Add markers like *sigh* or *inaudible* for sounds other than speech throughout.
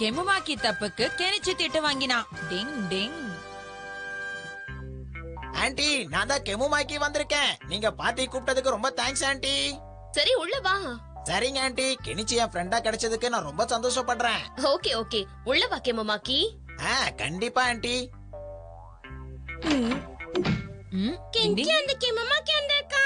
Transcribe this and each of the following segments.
கெமுமாக்கி தப்புக்கு கெனிச்சு திட்டு வாங்கினான் டிங் டிங். ஆன்ட்டி நான் தான் கெமுமாக்கி வந்திருக்கேன். நீங்க பார்ட்டி கூப்பிட்டதுக்கு ரொம்ப தேங்க்ஸ் ஆன்ட்டி சரி உள்ள வா. சரிங்க ஆன்ட்டி கெனிச்சி என் ஃப்ரெண்டா கிடைச்சதுக்கு நான் ரொம்ப சந்தோஷப்படுறேன். Okay okay. உள்ள வா கேமமாக்கி ஆ கண்டிப்பா ஆன்ட்டி ம், டிங் டிங். அந்த கேமமாக்கி வந்திருக்கா.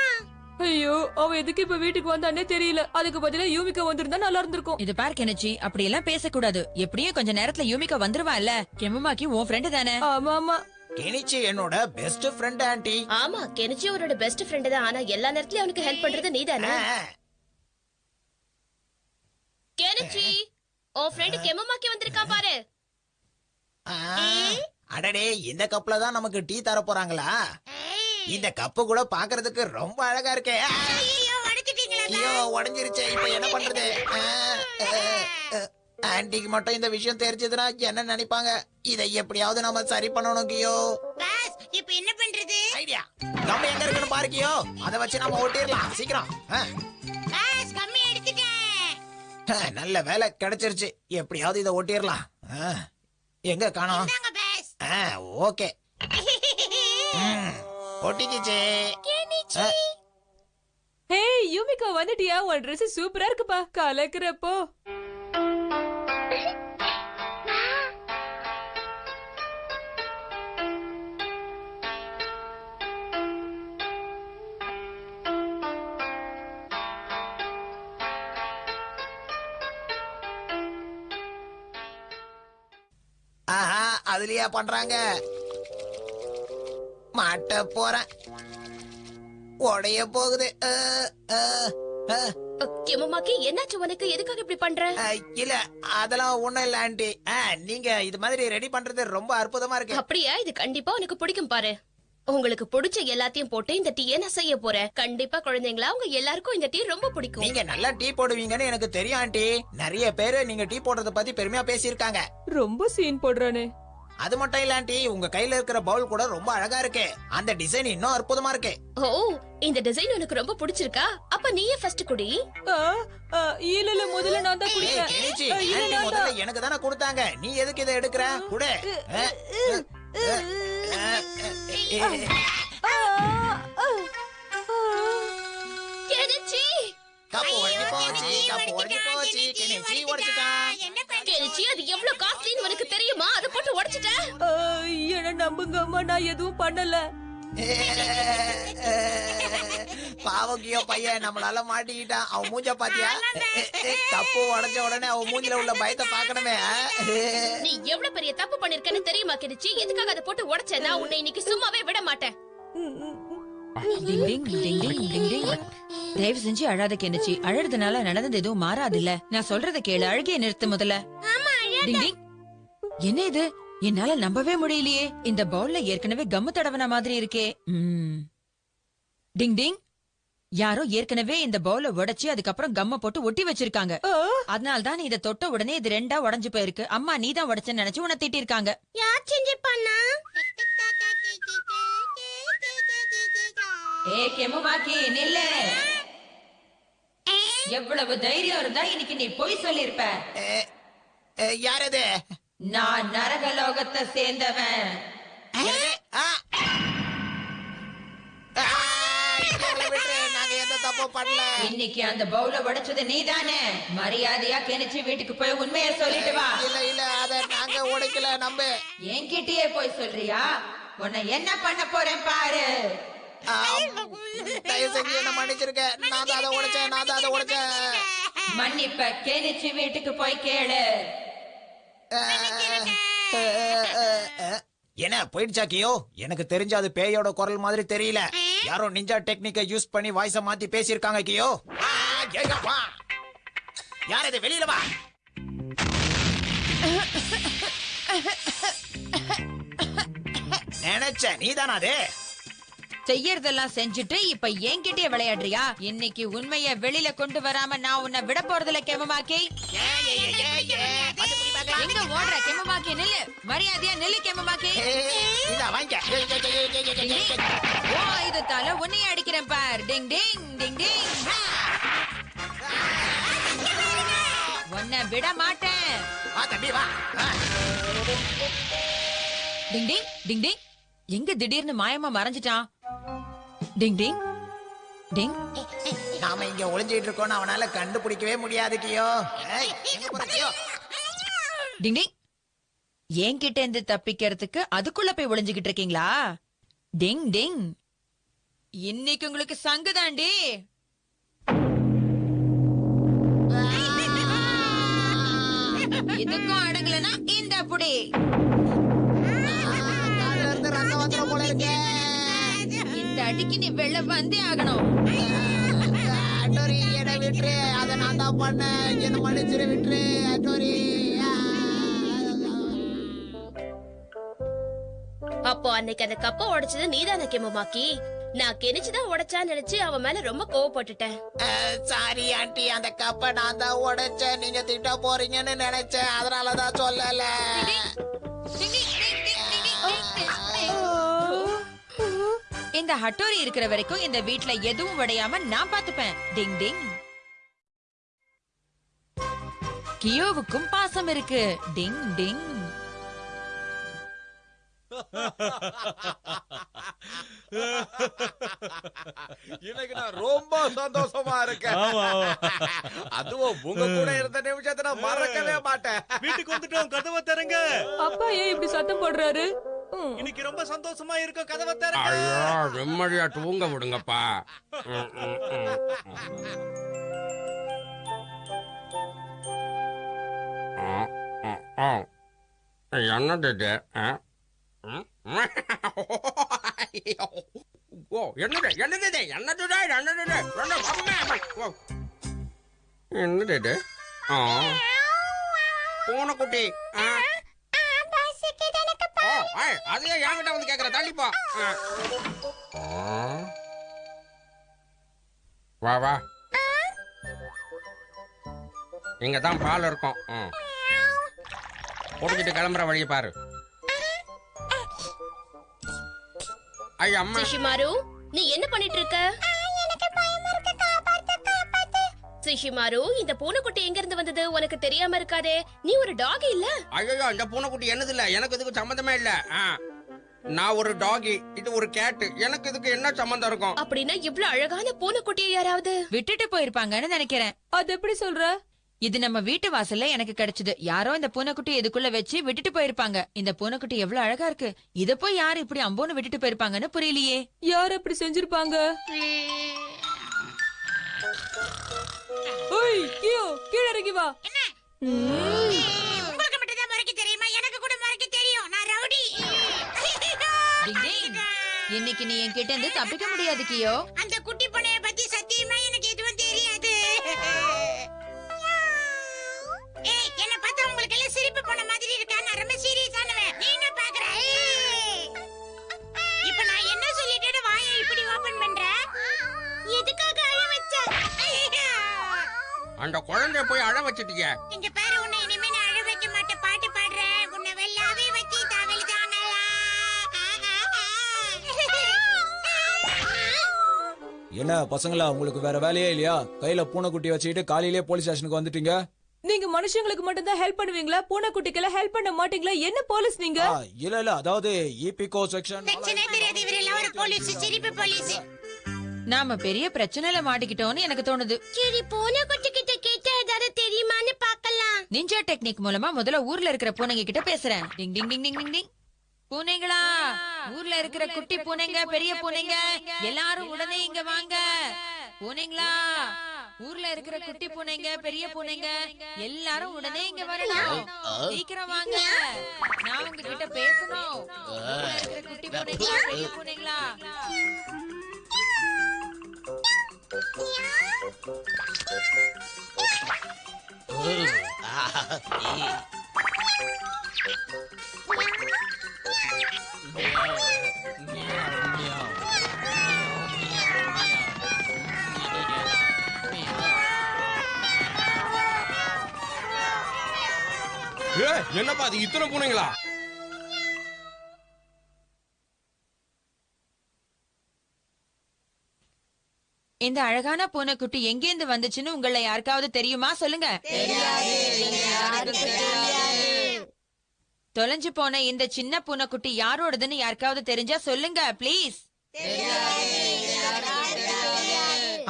ஐயோ அவ எதுக்கு இப்ப வீட்டுக்கு வந்தானே தெரியல. அதுக்கு பதிலா யூமிகா வந்திருந்தா நல்லா இருந்திருக்கும். இது பார் கெனிச்சி. அப்படி எல்லாம் பேசக்கூடாது. எப்படியும் கொஞ்ச நேரத்துல யூமிகா வந்துருவா இல்ல? கெமுமாக்கி உன் ஃப்ரெண்டு தானே? ஆமா ஆமா. கெனிச்சி என்னோட பெஸ்ட் ஃப்ரெண்ட் ஆன்ட்டி ஆமா கெனிச்சி அவரோட பெஸ்ட் ஃப்ரெண்ட் தான். ஆனா எல்லா நேரத்துலயும் அவனுக்கு ஹெல்ப் பண்றது நீதானே? ஆ, கெனிச்சி உன் ஃப்ரெண்ட் கெமமாக்கி வந்திருக்கான் பாரு. ஆ. அடடே இந்த கப்ல தான் நமக்கு டீ தர போறாங்களா? இந்த கப்பு கூட பாக்குறதுக்கு ரொம்ப அழகா இருக்கே. ஐயோ உடஞ்சிருச்சே. இப்ப என்ன பண்றது? ஆ, ஆ, ஆ. ஆன்ட்டிக்கு மட்டும் இந்த விஷயம் தெரிஞ்சதுன்னா என்ன நினைப்பாங்க? இதை எப்படியாவது நம்ம சரி பண்ணணும் கியோ. இப்ப என்ன பண்றது? ஐடியா. நம்ம எங்க இருக்குன்னு பாரு கியோ. அதை வச்சு நம்ம ஓட்டிடலாம் சீக்கிரம். நல்ல வேலை கிடைச்சிருச்சு. எப்படியாவது இதை ஓட்டிடலாம். எங்க காணோம்? ஓகே. *laughs* ஒட்டிக்கிச்சே. ஹே யூமிகா வந்துட்டியா? உன் Dress சூப்பரா இருக்குப்பா. கலக்குறப்போ. ஆஹா அதுலயா பண்றாங்க? மாட்ட போறேன். உடைய போகுது. கெமமாக்கி என்னாச்சு உனக்கு? எதுக்காக இப்படி பண்ற? இல்ல அதெல்லாம் ஒண்ணும் இல்ல ஆண்டி. நீங்க இது மாதிரி ரெடி பண்றது ரொம்ப அற்புதமா இருக்கு. அப்படியா? இது கண்டிப்பா உனக்கு பிடிக்கும் பாரு. உங்களுக்கு பிடிச்ச எல்லாத்தையும் போட்டு இந்த டீயை நான் செய்ய போறேன். கண்டிப்பா குழந்தைங்களா உங்க எல்லாருக்கும் இந்த டீ ரொம்ப பிடிக்கும். நீங்க நல்லா டீ போடுவீங்கன்னு எனக்கு தெரியும் ஆண்டி. நிறைய பேரு நீங்க டீ போடுறத பத்தி பெருமையா பேசியிருக்காங்க. ரொம்ப சீன் போடுறானே. அது மட்டும் இல்ல ஆண்டி உங்க கையில இருக்கிற பவுல் கூட ரொம்ப அழகா இருக்கு அந்த டிசைன் இன்னும் அற்புதமா இருக்கு ஓ இந்த டிசைன் உனக்கு ரொம்ப பிடிச்சிருக்கா அப்ப நீயே ஃபர்ஸ்ட் குடி இல்ல இல்ல முதல்ல நான் தான் நான் முதல்ல. எனக்கு தானே கொடுத்தாங்க நீ எதுக்கு இதை எடுக்கிற குடு கப்பு உடைஞ்சு போச்சு கப்பு உடைஞ்சு போச்சு கெனிச்சி உடைச்சிட்டான் கெனிச்சி அது எவ்வளவு காஸ்ட்லின்னு உனக்கு தெரியுமா? அதை போட்டு உடைச்சிட்ட? என்ன நம்புங்க அம்மா நான் எதுவும் பண்ணல. பாவக்கியோ பையன் நம்மளால மாட்டிக்கிட்டான். அவன் மூஞ்ச பாத்தியா? கப்பு உடைஞ்ச உடனே அவன் மூஞ்சில உள்ள பயத்தை பாக்கணுமே நீ எவ்வளவு பெரிய தப்பு பண்ணிருக்கன்னு தெரியுமா கெனிச்சி எதுக்காக அதை போட்டு உடைச்ச நான் உன்னை இன்னைக்கு சும்மாவே விட மாட்டேன். டிங் டிங் டிங் டிங் டிங் டிங் தயவு செஞ்சு அழாத கெனிச்சி. அழறதுனால நடந்தது எதுவும் மாறாதுல்ல. நான் சொல்றத கேளு. அழுகைய நிறுத்து முதல்ல. டிங் டிங். என்ன இது? என்னால நம்பவே முடியலையே. இந்த பவுல்ல ஏற்கனவே கம்மு தடவன மாதிரி இருக்கே. டிங் டிங். யாரோ ஏற்கனவே இந்த பவுல உடைச்சு அதுக்கப்புறம் கம்ம போட்டு ஒட்டி வச்சிருக்காங்க. அதனால தான் நீ இத தொட்ட உடனே இது ரெண்டா உடைஞ்சு போயிருக்கு. அம்மா நீ தான் உடைச்சேன்னு நினைச்சு உன்னை திட்டிருக்காங்க யார் ஏ கெமுமாக்கி நில்லு. எவ்வளவு தைரியம் இருந்தா இன்னைக்கு நீ பொய் சொல்லிருப்ப. யார் அது நான் நரகலோகத்தை சேர்ந்தவன். இன்னைக்கு அந்த பவுல உடைச்சது நீதானே. மரியாதையா கெனிச்சு வீட்டுக்கு போய் உண்மையை சொல்லிட்டு வா. இல்ல இல்ல அத நாங்க உடைக்கல நம்ப. என்கிட்டயே போய் சொல்றியா? உன்னை என்ன பண்ண போறேன் பாரு. தயவு செஞ்சு என்ன மன்னிச்சிருக்க நான் தான் அதை உடைச்சேன் நான் தான் அதை உடைச்சேன் மன்னிப்ப கெனிச்சு வீட்டுக்கு போய் கேளு. என்ன போயிடுச்சாக்கியோ எனக்கு தெரிஞ்ச அது பேயோட குரல் மாதிரி தெரியல. யாரோ நிஞ்சா டெக்னிக்கை யூஸ் பண்ணி வாய்ஸ மாத்தி பேசியிருக்காங்க கியோ. யார் இது? வெளியில வா. நினைச்ச நீதானா அது? செய்யறதெல்லாம் செஞ்சுட்டு இப்ப என்கிட்டயே விளையாடுறியா இன்னைக்கு உண்மைய வெளியில கொண்டு வராம நான் உன்னை விட போறதுல கெமமாக்கி. எங்க ஓடுற கெமமாக்கி நில்லு மரியாதையா நில்லு கெமமாக்கி. ஓ இது தல உன்னைய அடிக்கிறேன் பார் டிங் டிங் டிங் டிங் உன்னை விட மாட்டேன். டிங் டிங் டிங் டிங் எங்க திடீர்னு மாயமா மறைஞ்சிட்டான்? டிங் டிங். டிங். நாம இங்க ஒளிஞ்சிட்டு இருக்கோம்னு அவனால கண்டுபிடிக்கவே முடியாது கியோ. டிங் டிங். என்கிட்ட இருந்து தப்பிக்கிறதுக்கு அதுக்குள்ள போய் ஒளிஞ்சுகிட்டு இருக்கீங்களா? டிங் டிங். இன்னைக்கு உங்களுக்கு சங்குதாண்டி இதுக்கும் அடங்கலனா இந்த புடி. வந்துரும் போல இருக்கே. இந்த அடிக்கு நீ வெளில வந்தே ஆகணும். அட்டோரி என்னை விட்டுரு. அதை நான் தான் பண்ணேன். என்ன மன்னிச்சிரு விட்டுரு அட்டோரி. அப்போ அன்னைக்கு அந்த கப்பை உடைச்சது நீதான கெமமாக்கி? நான் கெனிச்சுதான் உடைச்சான்னு நினைச்சு அவன் மேல ரொம்ப கோவப்பட்டுட்டேன். Sorry aunty. அந்த கப்பை நான் தான் உடைச்சேன். நீங்க திட்ட போறீங்கன்னு நினைச்சேன். அதனாலதான் சொல்லல. இந்த ஹட்டோரி இருக்கிற வரைக்கும் இந்த வீட்ல எதுவும் உடையாம நான் பாத்துப்பேன் டிங் டிங். கியோவுக்கும் பாசம் இருக்கு. டிங் டிங். இன்னைக்கு நான் ரொம்ப சந்தோஷமா இருக்கேன் அதுவும் உங்க கூட இருந்த நிமிஷத்தை நான் மறக்கவே மாட்டேன். வீட்டுக்கு வந்துட்டோம் கதவை திறங்க. அப்பா ஏன் இப்படி சத்தம் போடுறாரு. இன்னைக்கு ரொம்ப சந்தோஷமா இருக்கும் கதவை திறங்க ஐயோ நிம்மதியா தூங்க விடுங்கப்பா. என்னது இது. ஓ என்னது என்னது என்னது? என்னது. என்னது இது ஆ பூனைக்குட்டி ஆ அதையே என்கிட்ட வந்து கேக்குற தள்ளிப்போ. வா வா. இங்க தான் பால் இருக்கும். ம். குடிச்சிட்டு கிளம்புற வழியை பாரு. ஐய அம்மா. சிஷிமாரு நீ என்ன பண்ணிட்டு இருக்க சிஷிமாரு இந்த பூனைக்குட்டி எங்க இருந்து வந்தது? உனக்கு தெரியாம இருக்காதே. நீ ஒரு டாக் இல்ல? ஐயோ இந்த பூனைக்குட்டி என்னது இல்ல? எனக்கு இதுக்கு சம்மந்தமே இல்ல. நான் ஒரு டாகி இது ஒரு கேட்டு. எனக்கு இதுக்கு என்ன சம்மந்தம் இருக்கும்? அப்படின்னா இவ்ளோ அழகான பூனைக்குட்டியை யாராவது? விட்டுட்டு போயிருப்பாங்கன்னு நினைக்கிறேன். அது எப்படி சொல்ற? இது நம்ம வீட்டு வாசல்ல எனக்கு கிடைச்சது. யாரோ இந்த பூனைக்குட்டி இதுக்குள்ள வச்சு விட்டுட்டு போயிருப்பாங்க. இந்த பூனைக்குட்டி எவ்வளவு அழகா இருக்கு. இத போய் யாரு இப்படி அம்போன்னு விட்டுட்டு போயிருப்பாங்கன்னு புரியலையே. யார் அப்படி செஞ்சிருப்பாங்க? ஓய் கியோ கீழ இறங்கி வா. உங்களுக்கு மட்டும் தான் மறைக்க தெரியுமா? எனக்கு கூட மறைக்க தெரியும். நான் ரவுடி. இன்னைக்கு நீ என்கிட்ட இருந்து தப்பிக்க முடியாது கியோ. அந்த அந்த குழந்தைய போய் அழ வச்சிட்டீங்க இங்க பாரு உன்னை இனிமே நான் அழ வைக்க மாட்டேன். பாட்டு பாடுறேன். உன்னை வெள்ளாவே வச்சு என்ன பசங்களா உங்களுக்கு வேற வேலையே இல்லையா? கையில பூனைக்குட்டி வச்சுக்கிட்டு காலையிலே போலீஸ் ஸ்டேஷனுக்கு வந்துட்டீங்க? நீங்க மனுஷங்களுக்கு மட்டும் தான் ஹெல்ப் பண்ணுவீங்களா? பூனைக்குட்டிக்கெல்லாம் ஹெல்ப் பண்ண மாட்டீங்களா? என்ன போலீஸ் நீங்க? ஆ, இல்ல இல்ல அதாவது இபிகோ செக்ஷன் செக்ஷனே தெரியாது. இவரெல்லாம் ஒரு போலீஸ் சிரிப்பு போலீஸ் நாம பெரிய பிரச்சனையில மாட்டிக்கிட்டோம்னு எனக்கு தோணுது. சரி பூனை குட்டி கிட்ட கேட்டா ஏதாவது தெரியுமான்னு பார்க்கலாம். நிஞ்சா டெக்னிக் மூலமா முதல்ல ஊர்ல இருக்கிற பூனைங்க கிட்ட பேசுறேன். டிங் டிங் டிங் டிங் டிங். டிங் பூனைங்களா ஊர்ல இருக்கிற குட்டி பூனைங்க பெரிய பூனைங்க எல்லாரும் உடனே இங்க வாங்க. பூனைங்களா ஊர்ல இருக்கிற குட்டி பூனைங்க பெரிய பூனைங்க எல்லாரும் உடனே இங்க வரணும். சீக்கிரம் வாங்க. நான் உங்ககிட்ட பேசணும். ஊர்ல இருக்கிற குட்டி பூனைங்களா பெரிய பூனைங்களா? என்னப்பா அது இத்தனை பூனைங்களா? இந்த அழகான பூனைக்குட்டி எங்கேந்து வந்துச்சுன்னு உங்களை யாருக்காவது தெரியுமா? சொல்லுங்க. தொலைஞ்சு போன இந்த சின்ன பூனைக்குட்டி யாரோடதுன்னு யாருக்காவது தெரிஞ்சா சொல்லுங்க ப்ளீஸ்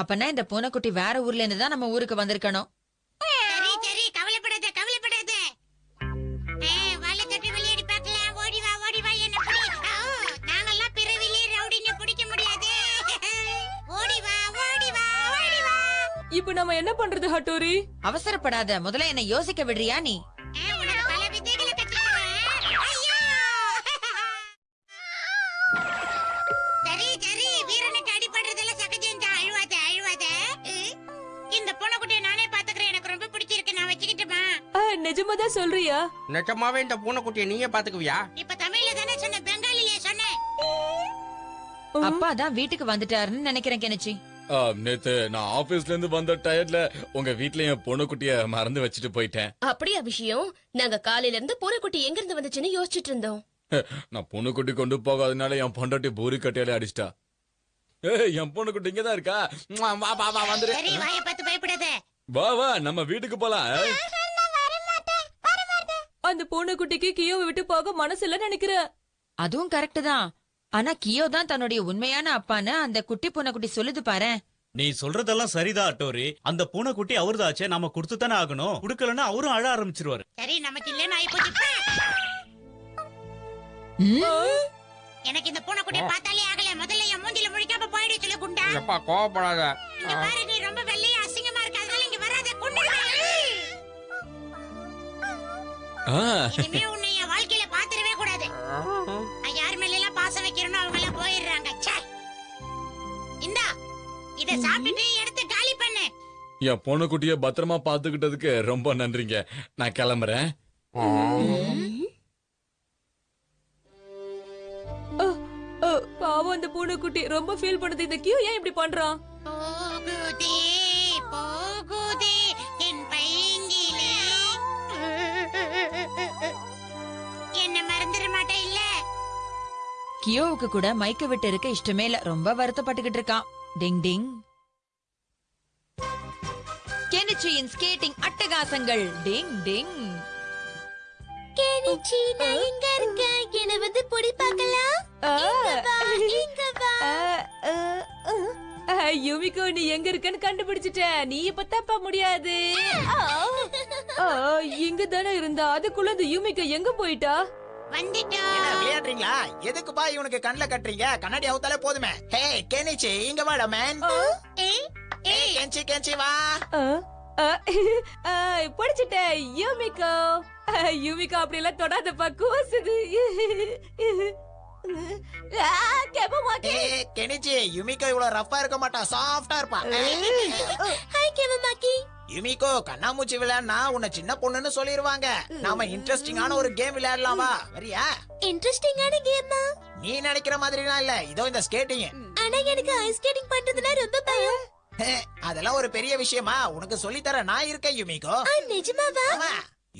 அப்பனா இந்த பூனைக்குட்டி வேற ஊர்ல இருந்து தான் நம்ம ஊருக்கு வந்திருக்கணும். இப்போ நம்ம என்ன பண்றது ஹட்டோரி? அவசரப்படாத. முதல்ல என்ன யோசிக்க விடுறியா நீ? நிஜமாதான் சொல்றியா? நிஜமாவே இந்த பூனைக்குட்டியை நீயே பாத்துக்குவியா இப்ப தமிழ்ல தானே சொன்ன பெங்காலிலே சொன்னேன். அப்பா தான் வீட்டுக்கு வந்துட்டாருன்னு நினைக்கிறேன் கெனிச்சி. நேத்து நான் ஆபீஸ்ல இருந்து வந்த டயர்ட்ல உங்க வீட்ல என் பொண்ணுக்குட்டிய மறந்து வச்சுட்டு போயிட்டேன். அப்படியா விஷயம்? நாங்க காலையில இருந்து பூனைக்குட்டி எங்க இருந்து வந்துச்சுன்னு யோசிச்சுட்டு இருந்தோம். நான் பொண்ணுக்குட்டி கொண்டு போகாதனால என் பொண்டாட்டி பூரி கட்டையாலே அடிச்சிட்டா. ஏய் என் பொண்ணுக்குட்டி இங்கதான் இருக்கா? ம்ம், வா வா வா வந்துரு. சரி வாயை பார்த்து பயப்படாத. வா வா நம்ம வீட்டுக்கு போலாம். அந்த பூனைக்குட்டிக்கு கியோவை விட்டு போக மனசு இல்ல நினைக்கிறேன் அதுவும் கரெக்ட் தான். ஆனா கியோ தான் தன்னுடைய உண்மையான அப்பான்னு அந்த குட்டி பூனைக்குட்டி சொல்லுது பாரேன் நீ சொல்றதெல்லாம் சரிதான் அட்டோரி. அந்த பூனைக்குட்டி அவர்தாச்சே. நாம கொடுத்து தானே ஆகணும். கொடுக்கலன்னா அவரும் அழ ஆரம்பிச்சிருவாரு. சரி நமக்கு இல்லன்னு ஆயி போச்சு? எனக்கு இந்த பூனைக்குட்டியை பார்த்தாலே ஆகல. முதல்ல என் மூஞ்சில முழிக்காம போயிடு சொல்லு குண்டா. எப்பா கோவப்படாத. இங்க பாரு நீ ரொம்ப வெள்ளையா அசிங்கமா இருக்க. அதனால இங்க வராத ஆ, இனிமே உன்னை என் வாழ்க்கையில பாத்துடவே கூடாது. இத சாப்பிட்டுட்டு எடுத்து காலி பண்ணு. என் பொண்ணுக்குட்டிய பத்திரமா பாத்துக்கிட்டதுக்கு ரொம்ப நன்றிங்க. நான் கிளம்புறேன். ஆ, பாவம் அந்த பூனைக்குட்டி. ரொம்ப ஃபீல் பண்ணுது. இந்த கியோ ஏன் இப்படி பண்றான்? கியோவுக்கு கூட மைக்க விட்டு இருக்க இஷ்டமே இல்ல. ரொம்ப வருத்தப்பட்டுக்கிட்டு இருக்கான். டிங் டிங் கெனிச்சியின் ஸ்கேட்டிங் அட்டகாசங்கள் டிங் டிங் கேனிச்சி நான் எங்க இருக்கேன் என்ன வந்து பொடி பார்க்கலாம்? இங்க வா யுமிகோ நீ எங்க இருக்கன்னு கண்டுபிடிச்சிட்ட. நீ இப்ப தப்ப முடியாது. ஆ, இங்க தானே இருந்தா. அதுக்குள்ள இந்த யுமிகோ எங்க போயிட்டா? விளையாடுறீங்களா? எதுக்குப்பா இவனுக்கு கண்ணுல கட்டுறீங்க? கண்ணாடி அவுத்தாலே போதுமே. ஹே கெனிச்சி இங்க வாடா மேன் ஏய், ஏ கெஞ்சி கெஞ்சி வா. படிச்சிட்டேன். யுமிகோ. யுமிகோ அப்படி எல்லாம் தொடாதப்பா கூசுது. கெனிச்சி யுமிகோ இவ்வளவு ரஃபா இருக்க மாட்டா சாஃப்டா இருப்பா. ஹாய் கெமமாக்கி யுமிகோ கண்ணாமூச்சி விளையாடுனா உன்னை சின்ன பொண்ணுன்னு சொல்லிருவாங்க. நாம இன்ட்ரெஸ்டிங்கான ஒரு கேம் விளையாடலாமா வரியா? இன்ட்ரெஸ்டிங்கான கேமா நீ நினைக்கிற மாதிரிலாம் இல்ல. இதோ இந்த ஸ்கேட்டிங் ஆனா எனக்கு ஐஸ் ஸ்கேட்டிங் பண்றதுனா ரொம்ப பயம். அதெல்லாம் ஒரு பெரிய விஷயமா? உனக்கு சொல்லி தர நான் இருக்கேன் யுமிகோ. நிஜமாவா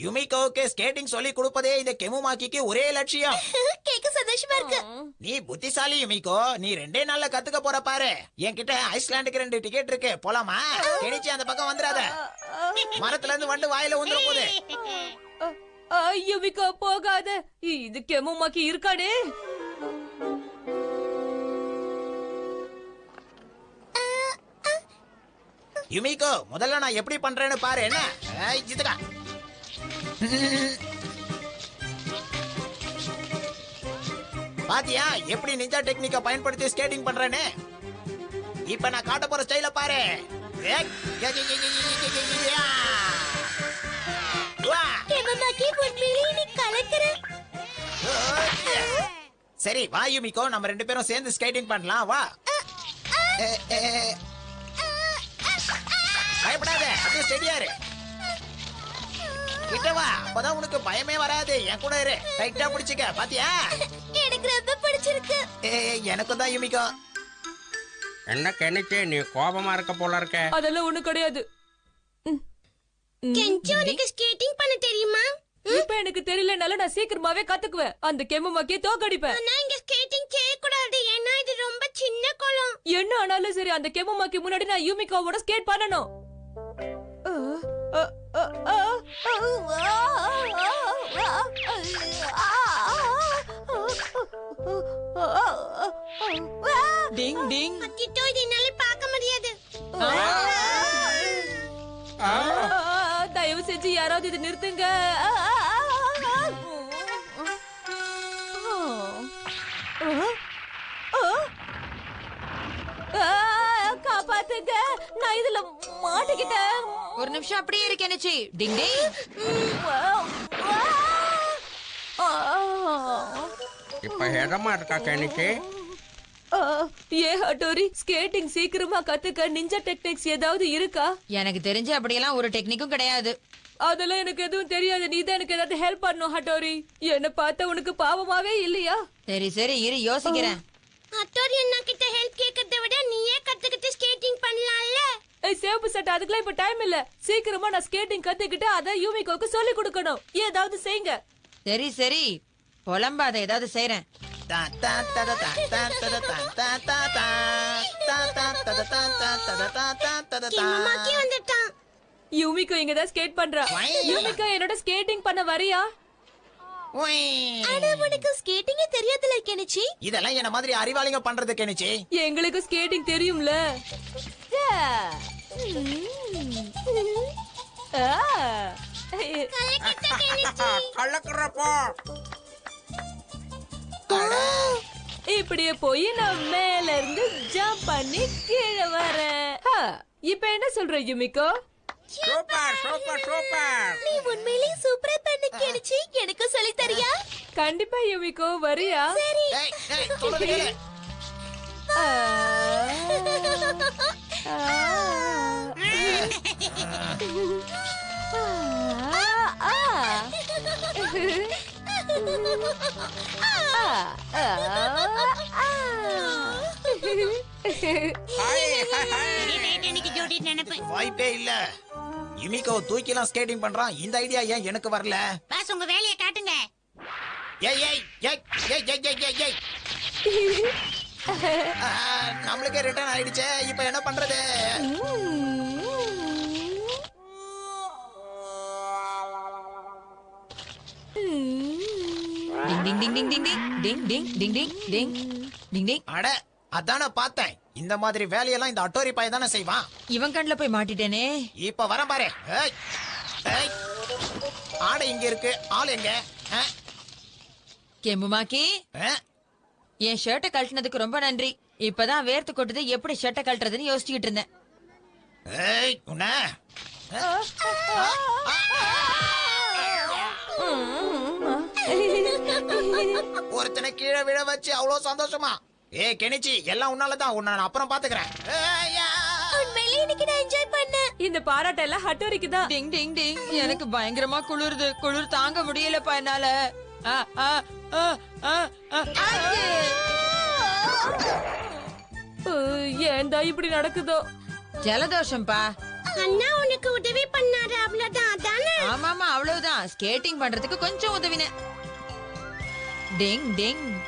யுமிகோவுக்கு ஸ்கேட்டிங் சொல்லி கொடுப்பதே இந்த கெமுமாக்கிக்கு ஒரே லட்சியம். *laughs* சந்தோஷமா இருக்கு. நீ புத்திசாலி யுமிகோ நீ ரெண்டே நாள்ல கத்துக்க போற பாரு. என்கிட்ட ஐஸ்லாண்டுக்கு ரெண்டு டிக்கெட் இருக்கு. போலாமா? கெனிச்சி அந்த பக்கம் வந்துடாத. மரத்துல இருந்து வண்டு வாயில வந்துட போகுது ஆ, யுமிகோ போகாத. இது கெமமாக்கி இருக்கானே யுமிகோ முதல்ல நான் எப்படி பண்றேன்னு பாரு என்ன? பாத்தியா எப்படி நிஞ்சா டெக்னிக்க பயன்படுத்தி ஸ்கேட்டிங் பண்றேன்னு? இப்ப நான் காட்ட போற ஸ்டைல பாரு. சரி வா யுமிகோ. நம்ம ரெண்டு பேரும் சேர்ந்து ஸ்கேட்டிங் பண்ணலாம். வா. பயப்படாத. அப்படியே ஸ்டெடியா இரு. கிட்ட வா. அப்பதான் உனக்கு பயமே வராது. என் கூட இரு. டைட்டா பிடிச்சுக்க. பாத்தியா? எனக்கு ரொம்ப பிடிச்சிருக்கு ஏ எனக்கும் தான் யுமிகோ என்ன கெனிச்சு நீ கோபமா இருக்க போல இருக்க அதெல்லாம் ஒண்ணு கிடையாது. கெஞ்சி உனக்கு ஸ்கேட்டிங் பண்ண தெரியுமா இப்ப எனக்கு தெரியலனால நான் சீக்கிரமாவே கத்துக்குவேன் அந்த கெம்மமாக்கே தோக்கடிப்பேன் ஆனா இங்க ஸ்கேட்டிங் செய்ய கூடாது ஏன்னா இது ரொம்ப சின்ன குளம் என்ன ஆனாலும் சரி அந்த கெம்மமாக்கி முன்னாடி நான் யூமிகாவோட ஸ்கேட் பண்ணணும் டிங் டிங். அத்திட்டோ இது என்னால பார்க்க முடியாது ஆ, தயவு செஞ்சு யாராவது இது நிறுத்துங்க. ஆ, காப்பாத்துங்க. நான் இதுல மாட்டிக்கிட்டேன். ஒரு நிமிஷம் அப்படியே இருக்கு என்னச்சி டிங் டிங். இடமா இருக்கா கணிக்கு ஆ, ஏ ஹட்டோரி ஸ்கேட்டிங் சீக்கிரமா கத்துக்க நிஞ்சா டெக்னிக்ஸ் ஏதாவது இருக்கா? எனக்கு தெரிஞ்சு அப்படியெல்லாம் ஒரு டெக்னிக்கும் கிடையாது. அதெல்லாம் எனக்கு எதுவும் தெரியாது. நீ தான் எனக்கு ஏதாவது ஹெல்ப் பண்ணும் ஹட்டோரி. என்ன பார்த்தா உனக்கு பாவமாவே இல்லையா? சரி சரி இரு யோசிக்கிறேன். அத்தோரி அண்ணா கிட்ட ஹெல்ப் கேட்கறத விட நீயே கத்துக்கிட்டு ஸ்கேட்டிங் பண்ணலாம்ல? ஏய் சேப்பு சட்டை அதுக்கெல்லாம் இப்ப டைம் இல்ல. சீக்கிரமா நான் ஸ்கேட்டிங் கத்துக்கிட்டு அத யூமிகோக்கு சொல்லி கொடுக்கணும். ஏதாவது செய்யுங்க சரி சரி. புலம்பாத ஏதாவது செய்யறேன் யூமிகோ இங்க தான் ஸ்கேட் பண்றா யூமிகோ என்னோட ஸ்கேட்டிங் பண்ண வரியா உனக்கு ஸ்கேட்டிங்கே தெரியாதுல கெனிச்சி இதெல்லாம் என்ன மாதிரி அறிவாளிங்க பண்றது கெனிச்சி எங்களுக்கு ஸ்கேட்டிங் தெரியும்ல கலக்கிறப்போ இப்படியே போய் நான் மேல இருந்து ஜம்ப் பண்ணி கீழே வரேன். ஆ, இப்ப என்ன சொல்ற யுமிகோ? Super super super. நீ உண்மையிலேயே சூப்பரா பண்ண கெனிச்சி எனக்கு சொல்லி தரியா? கண்டிப்பா யுமிகோ வரியா? சரி. ஆ. *laughs* வாய்ப்பே இல்ல. யுமிகோ தூக்கிலாம் ஸ்கேட்டிங் பண்றான். இந்த ஐடியா ஏன் எனக்கு வரல? பாஸ் உங்க வேலையை காட்டுங்க. ஏய் ஏய் ஏய் ஏய் ஏய் ஏய் ஏய் ஏய். *laughs* நம்மளுக்கே ரிட்டர்ன் ஆயிடுச்சே. இப்போ என்ன பண்றது? டிங் டிங் டிங் டிங் டிங் டிங் டிங் டிங் டிங் டிங் டிங் அட அதானே பார்த்தேன் இந்த மாதிரி வேலையெல்லாம் இந்த அட்டோரி பையன் தானே செய்வான் இவன் கண்ணுல போய் மாட்டிட்டேனே இப்ப வரேன் பாரு. ஆடை இங்க இருக்கு ஆள் எங்க? கெம்புமாக்கி? என் ஷர்ட்டை கழட்டினதுக்கு ரொம்ப நன்றி இப்பதான் வேர்த்து கொட்டுது எப்படி ஷர்ட்டை கழட்டுறதுன்னு யோசிச்சுக்கிட்டு இருந்தேன் ஏய் உன்ன ஒருத்தனை கீழே விழ வச்சு அவ்வளவு சந்தோஷமா? ஏ கெனிச்சி எல்லாம் உன்னாலதான். உன்னை நான் அப்புறம் பாத்துக்கிறேன். இன்னைக்கு நான் என்ஜாய் பண்ணேன். இந்த பாராட்டெல்லாம் ஹட்டோரிக்கு தான் டிங் டிங் டிங். எனக்கு பயங்கரமா குளிருது. குளிர் தாங்க முடியலப்பா என்னால. ஆ, ஆ, ஆ, ஆ, ஆ. ஆச்சு. ஏன்டா இப்படி நடக்குதோ? ஜலதோஷம்பா. அண்ணா உனக்கு உதவி பண்ணாரு அவ்வளவுதான். அதானே? ஆமாமா அவ்வளவுதான். ஸ்கேட்டிங் பண்றதுக்கு கொஞ்சம் உதவினேன். டெங் டெங்